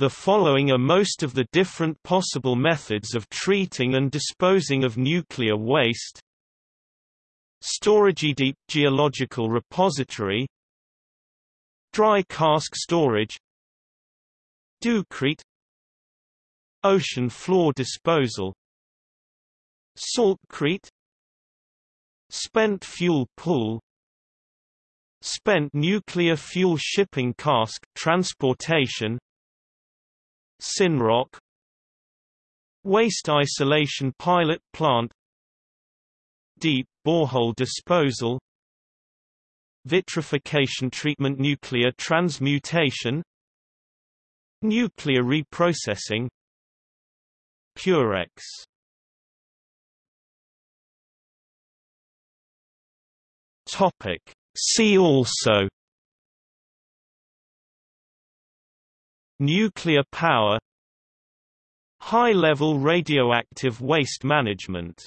The following are most of the different possible methods of treating and disposing of nuclear waste. Storage deep geological repository. Dry cask storage. Ducrete Ocean floor disposal. Saltcrete. Spent fuel pool. Spent nuclear fuel shipping cask transportation Synroc. Waste isolation pilot plant. Deep borehole disposal. Vitrification treatment Nuclear transmutation. Nuclear reprocessing. Purex. Topic. See also Nuclear power High-level radioactive waste management